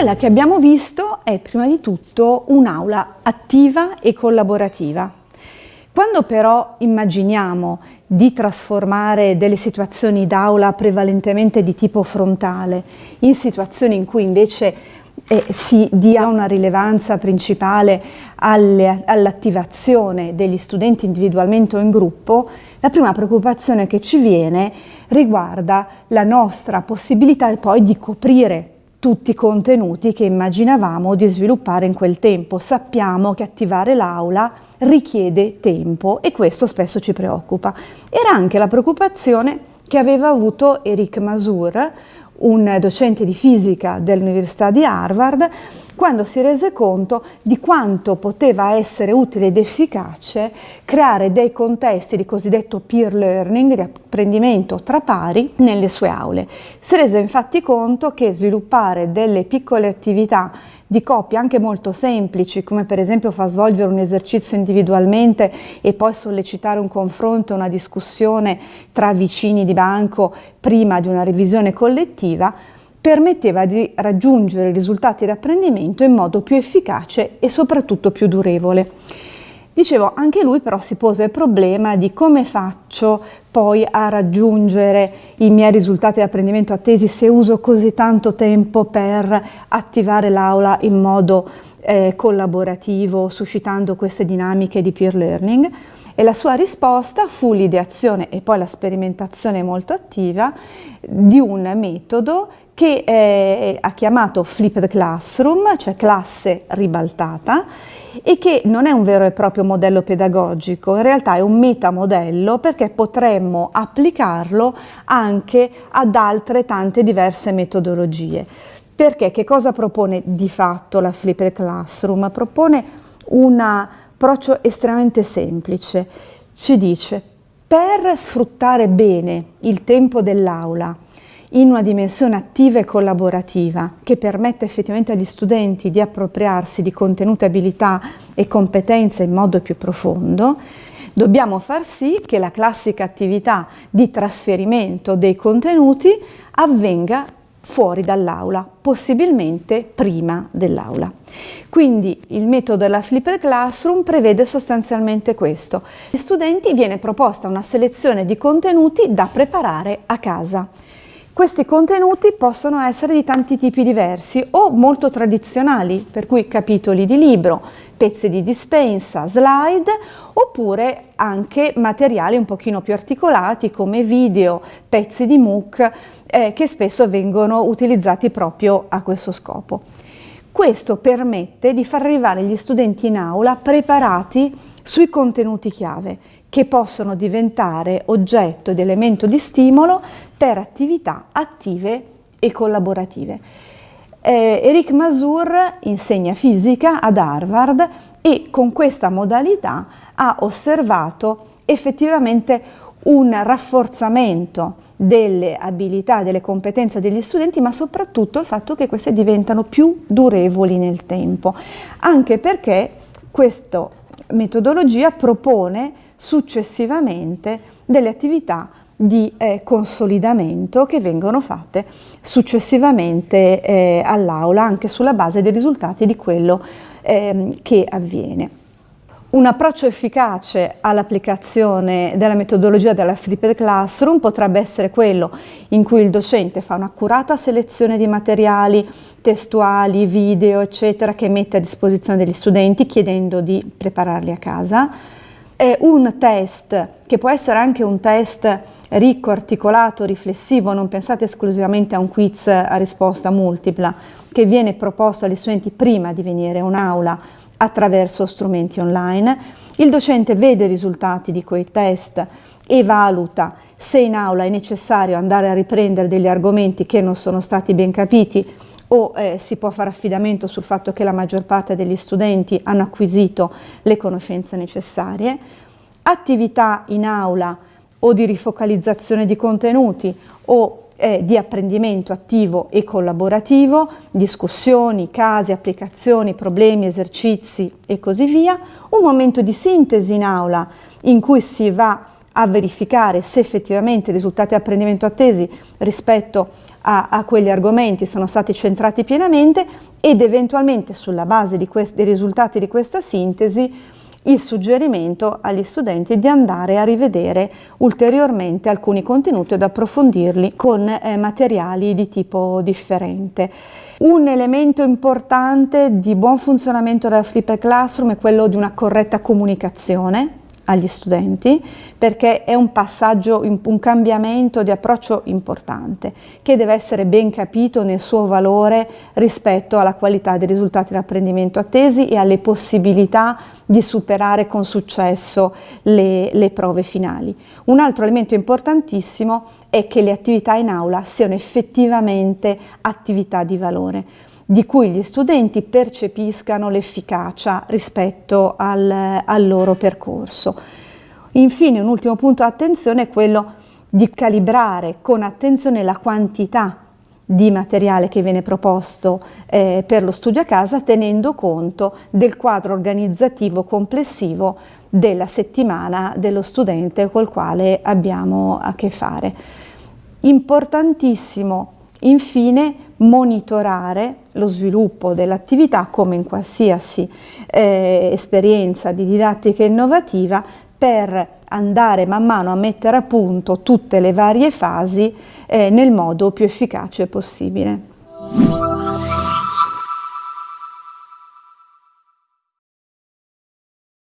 Quella che abbiamo visto è prima di tutto un'aula attiva e collaborativa. Quando però immaginiamo di trasformare delle situazioni d'aula prevalentemente di tipo frontale in situazioni in cui invece eh, si dia una rilevanza principale all'attivazione degli studenti individualmente o in gruppo, la prima preoccupazione che ci viene riguarda la nostra possibilità poi di coprire tutti i contenuti che immaginavamo di sviluppare in quel tempo. Sappiamo che attivare l'aula richiede tempo e questo spesso ci preoccupa. Era anche la preoccupazione che aveva avuto Eric Masur, un docente di fisica dell'Università di Harvard, quando si rese conto di quanto poteva essere utile ed efficace creare dei contesti di cosiddetto peer learning, di apprendimento tra pari, nelle sue aule. Si rese infatti conto che sviluppare delle piccole attività di coppie anche molto semplici, come per esempio far svolgere un esercizio individualmente e poi sollecitare un confronto, una discussione tra vicini di banco prima di una revisione collettiva, permetteva di raggiungere risultati di apprendimento in modo più efficace e soprattutto più durevole. Dicevo, anche lui però si pose il problema di come faccio poi a raggiungere i miei risultati di apprendimento attesi se uso così tanto tempo per attivare l'aula in modo eh, collaborativo, suscitando queste dinamiche di peer learning. E la sua risposta fu l'ideazione e poi la sperimentazione molto attiva di un metodo che eh, ha chiamato Flipped Classroom, cioè classe ribaltata, e che non è un vero e proprio modello pedagogico, in realtà è un metamodello perché potremmo applicarlo anche ad altre tante diverse metodologie. Perché che cosa propone di fatto la Flipped Classroom? Propone un approccio estremamente semplice. Ci dice, per sfruttare bene il tempo dell'aula, in una dimensione attiva e collaborativa che permette effettivamente agli studenti di appropriarsi di contenuti, abilità e competenze in modo più profondo, dobbiamo far sì che la classica attività di trasferimento dei contenuti avvenga fuori dall'aula, possibilmente prima dell'aula. Quindi il metodo della Flipped Classroom prevede sostanzialmente questo. Agli studenti viene proposta una selezione di contenuti da preparare a casa. Questi contenuti possono essere di tanti tipi diversi o molto tradizionali, per cui capitoli di libro, pezzi di dispensa, slide, oppure anche materiali un pochino più articolati come video, pezzi di MOOC, eh, che spesso vengono utilizzati proprio a questo scopo. Questo permette di far arrivare gli studenti in aula preparati sui contenuti chiave che possono diventare oggetto ed elemento di stimolo per attività attive e collaborative. Eh, Eric Masur insegna fisica ad Harvard e con questa modalità ha osservato effettivamente un rafforzamento delle abilità, delle competenze degli studenti, ma soprattutto il fatto che queste diventano più durevoli nel tempo, anche perché questa metodologia propone successivamente delle attività di eh, consolidamento che vengono fatte successivamente eh, all'aula anche sulla base dei risultati di quello eh, che avviene. Un approccio efficace all'applicazione della metodologia della flipped classroom potrebbe essere quello in cui il docente fa un'accurata selezione di materiali testuali, video, eccetera, che mette a disposizione degli studenti chiedendo di prepararli a casa, è un test che può essere anche un test ricco, articolato, riflessivo, non pensate esclusivamente a un quiz a risposta multipla che viene proposto agli studenti prima di venire a un'aula attraverso strumenti online. Il docente vede i risultati di quei test e valuta se in aula è necessario andare a riprendere degli argomenti che non sono stati ben capiti o eh, si può fare affidamento sul fatto che la maggior parte degli studenti hanno acquisito le conoscenze necessarie, attività in aula o di rifocalizzazione di contenuti o eh, di apprendimento attivo e collaborativo, discussioni, casi, applicazioni, problemi, esercizi e così via, un momento di sintesi in aula in cui si va a verificare se effettivamente i risultati di apprendimento attesi rispetto a, a, quegli argomenti sono stati centrati pienamente ed eventualmente sulla base dei risultati di questa sintesi il suggerimento agli studenti di andare a rivedere ulteriormente alcuni contenuti ed approfondirli con eh, materiali di tipo differente. Un elemento importante di buon funzionamento della Flipper Classroom è quello di una corretta comunicazione agli studenti perché è un passaggio, un cambiamento di approccio importante che deve essere ben capito nel suo valore rispetto alla qualità dei risultati di apprendimento attesi e alle possibilità di superare con successo le, le prove finali. Un altro elemento importantissimo è che le attività in aula siano effettivamente attività di valore di cui gli studenti percepiscano l'efficacia rispetto al, al loro percorso. Infine un ultimo punto attenzione è quello di calibrare con attenzione la quantità di materiale che viene proposto eh, per lo studio a casa tenendo conto del quadro organizzativo complessivo della settimana dello studente col quale abbiamo a che fare. Importantissimo infine monitorare lo sviluppo dell'attività come in qualsiasi eh, esperienza di didattica innovativa per andare man mano a mettere a punto tutte le varie fasi eh, nel modo più efficace possibile.